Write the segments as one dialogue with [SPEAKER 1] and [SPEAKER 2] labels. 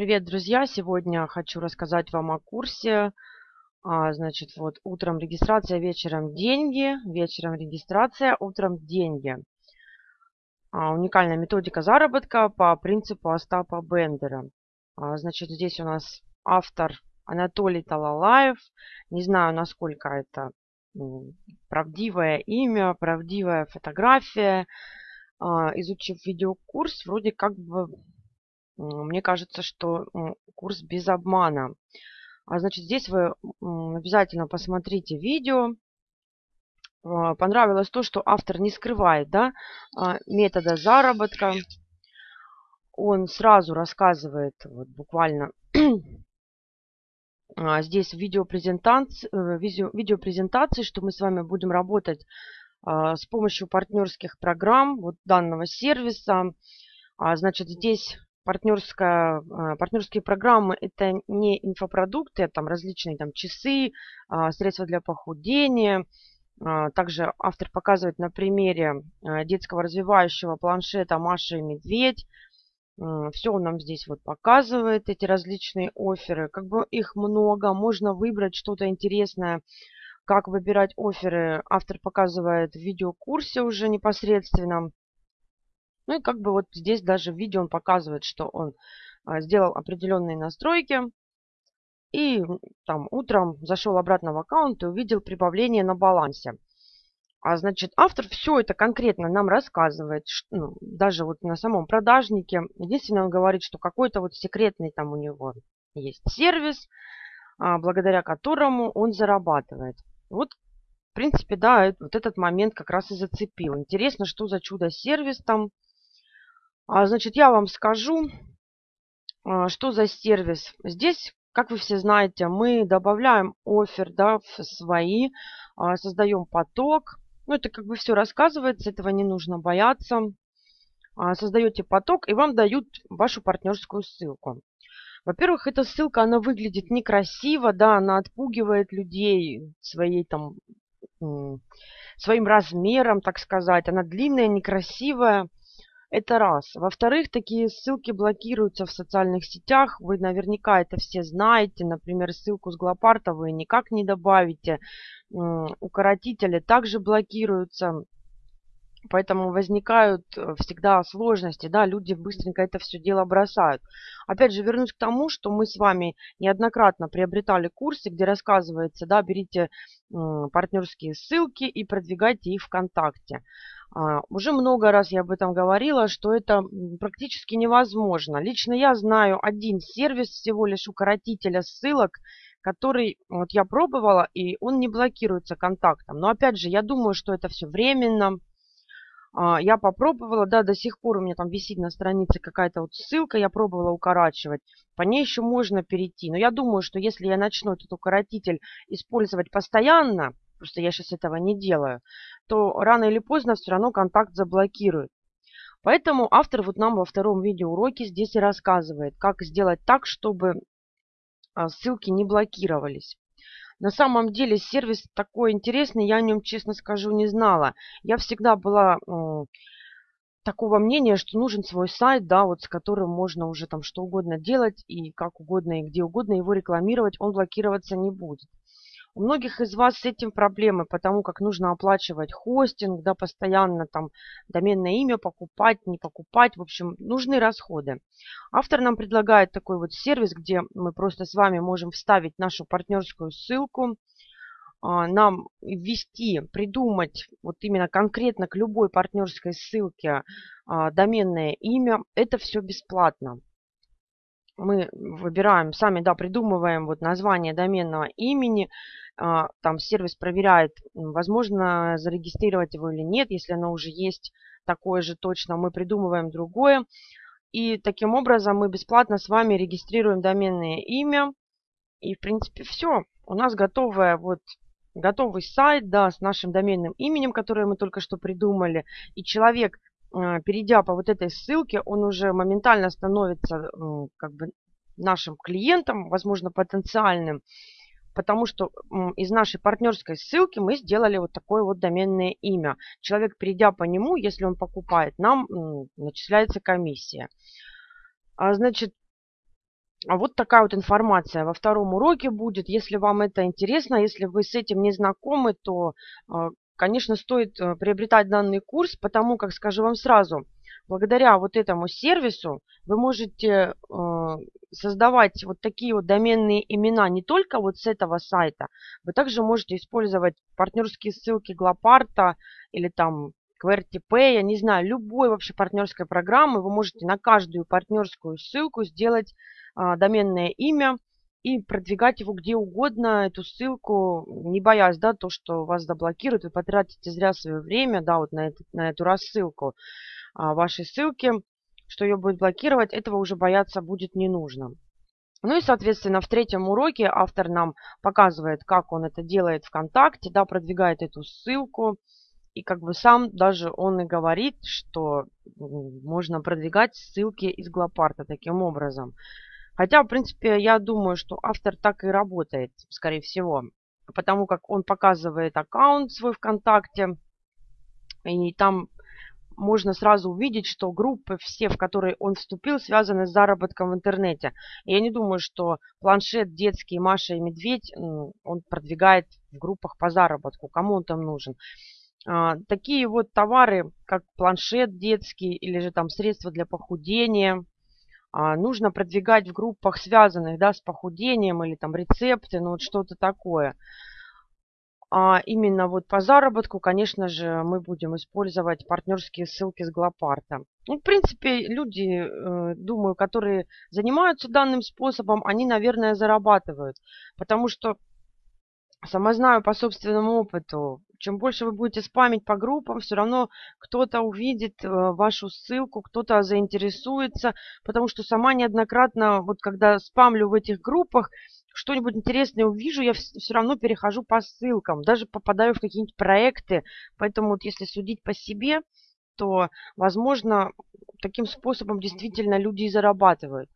[SPEAKER 1] Привет, друзья! Сегодня хочу рассказать вам о курсе. А, значит, вот утром регистрация, вечером деньги, вечером регистрация, утром деньги. А, уникальная методика заработка по принципу Остапа Бендера. А, значит, здесь у нас автор Анатолий Талалаев. Не знаю, насколько это правдивое имя, правдивая фотография. А, изучив видеокурс, вроде как бы мне кажется, что курс без обмана. А значит, здесь вы обязательно посмотрите видео. А, понравилось то, что автор не скрывает да, а, метода заработка. Он сразу рассказывает, вот буквально а, здесь видеопрезентации, э, видеопрезентации, что мы с вами будем работать с помощью партнерских программ вот данного сервиса. Значит, здесь партнерская, а, партнерские программы – это не инфопродукты, это там различные там, часы, а, средства для похудения. А, также автор показывает на примере детского развивающего планшета «Маша и медведь». Все он нам здесь вот показывает, эти различные оферы. Как бы их много, можно выбрать что-то интересное. Как выбирать оферы, автор показывает в видеокурсе уже непосредственно. Ну и как бы вот здесь даже в видео он показывает, что он а, сделал определенные настройки. И там утром зашел обратно в аккаунт и увидел прибавление на балансе. А значит, автор все это конкретно нам рассказывает, ну, даже вот на самом продажнике. Единственное, он говорит, что какой-то вот секретный там у него есть сервис, а, благодаря которому он зарабатывает. Вот, в принципе, да, вот этот момент как раз и зацепил. Интересно, что за чудо-сервис там значит, я вам скажу, а, что за сервис. Здесь, как вы все знаете, мы добавляем офер да, в свои, а, создаем поток. Ну, это как бы все рассказывается, этого не нужно бояться. Создаете поток, и вам дают вашу партнерскую ссылку. Во-первых, эта ссылка, она выглядит некрасиво, да, она отпугивает людей своей там, своим размером, так сказать. Она длинная, некрасивая. Это раз. Во-вторых, такие ссылки блокируются в социальных сетях. Вы наверняка это все знаете. Например, ссылку с Глопарта вы никак не добавите. Укоротители также блокируются. Поэтому возникают э, всегда сложности, да, люди быстренько это все дело бросают. Опять же, вернусь к тому, что мы с вами неоднократно приобретали курсы, где рассказывается, да, берите партнерские ссылки и продвигайте их ВКонтакте. А, уже много раз я об этом говорила, что это практически невозможно. Лично я знаю один сервис всего лишь укоротителя ссылок, который вот я пробовала, и он не блокируется контактом. Но опять же, я думаю, что это все временно. А, я попробовала, да, до сих пор у меня там висит на странице какая-то вот ссылка, я пробовала укорачивать. По ней еще можно перейти. Но я думаю, что если я начну этот укоротитель использовать постоянно, просто я сейчас этого не делаю, то рано или поздно все равно контакт заблокирует. Поэтому автор вот нам во втором видеоуроке здесь и рассказывает, как сделать так, чтобы а, ссылки не блокировались. На самом деле сервис такой интересный, я о нем, честно скажу, не знала. Я всегда была такого мнения, что нужен свой сайт, да, вот с которым можно уже там что угодно делать и как угодно и где угодно его рекламировать, он блокироваться не будет. У многих из вас с этим проблемы, потому как нужно оплачивать хостинг, да, постоянно там доменное имя покупать, не покупать, в общем, нужны расходы. Автор нам предлагает такой вот сервис, где мы просто с вами можем вставить нашу партнерскую ссылку, а, нам ввести, придумать вот именно конкретно к любой партнерской ссылке а, доменное имя. Это все бесплатно мы выбираем, сами да, придумываем вот название доменного имени, а, там сервис проверяет, возможно зарегистрировать его или нет, если оно уже есть такое же точно, мы придумываем другое. И таким образом мы бесплатно с вами регистрируем доменное имя. И в принципе все. У нас готовая вот готовый сайт, да, с нашим доменным именем, которое мы только что придумали. И человек перейдя по вот этой ссылке, он уже моментально становится как бы нашим клиентом, возможно, потенциальным, потому что из нашей партнерской ссылки мы сделали вот такое вот доменное имя. Человек, перейдя по нему, если он покупает, нам начисляется комиссия. А, значит, А вот такая вот информация во втором уроке будет. Если вам это интересно, если вы с этим не знакомы, то, а, конечно, стоит э, приобретать данный курс, потому как, скажу вам сразу, благодаря вот этому сервису вы можете э, создавать вот такие вот доменные имена не только вот с этого сайта, вы также можете использовать партнерские ссылки Глопарта или там QWERTY я не знаю, любой вообще партнерской программы, вы можете на каждую партнерскую ссылку сделать а, доменное имя и продвигать его где угодно, эту ссылку, не боясь, да, то, что вас заблокируют, вы потратите зря свое время, да, вот на, это, на эту рассылку а, вашей ссылки, что ее будет блокировать, этого уже бояться будет не нужно. Ну и, соответственно, в третьем уроке автор нам показывает, как он это делает ВКонтакте, да, продвигает эту ссылку. И как бы сам даже он и говорит, что можно продвигать ссылки из Глопарта таким образом. Хотя, в принципе, я думаю, что автор так и работает, скорее всего. Потому как он показывает аккаунт свой ВКонтакте. И там можно сразу увидеть, что группы все, в которые он вступил, связаны с заработком в интернете. И я не думаю, что планшет детский Маша и Медведь он продвигает в группах по заработку. Кому он там нужен? А, такие вот товары, как планшет детский или же там средства для похудения, нужно продвигать в группах, связанных да, с похудением или там рецепты, ну вот что-то такое. А именно вот по заработку, конечно же, мы будем использовать партнерские ссылки с Глопарта. Ну, в принципе, люди, э, думаю, которые занимаются данным способом, они, наверное, зарабатывают. Потому что, сама знаю по собственному опыту, чем больше вы будете спамить по группам, все равно кто-то увидит э, вашу ссылку, кто-то заинтересуется. Потому что сама неоднократно, вот когда спамлю в этих группах, что-нибудь интересное увижу, я все равно перехожу по ссылкам, даже попадаю в какие-нибудь проекты. Поэтому вот если судить по себе, то, возможно, таким способом действительно люди и зарабатывают.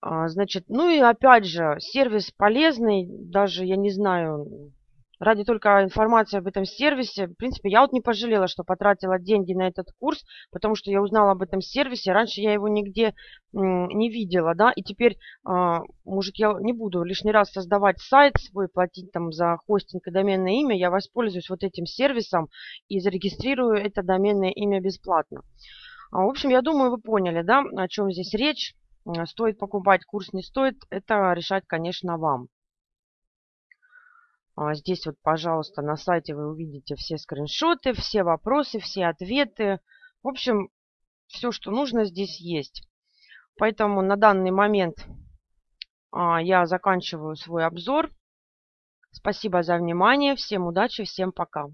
[SPEAKER 1] А, значит, ну и опять же, сервис полезный, даже, я не знаю, ради только информации об этом сервисе. В принципе, я вот не пожалела, что потратила деньги на этот курс, потому что я узнала об этом сервисе. Раньше я его нигде не видела, да, и теперь, а, может, я не буду лишний раз создавать сайт свой, платить там за хостинг и доменное имя. Я воспользуюсь вот этим сервисом и зарегистрирую это доменное имя бесплатно. А, в общем, я думаю, вы поняли, да, о чем здесь речь. Стоит покупать курс, не стоит, это решать, конечно, вам. А здесь вот, пожалуйста, на сайте вы увидите все скриншоты, все вопросы, все ответы. В общем, все, что нужно, здесь есть. Поэтому на данный момент а, я заканчиваю свой обзор. Спасибо за внимание. Всем удачи, всем пока.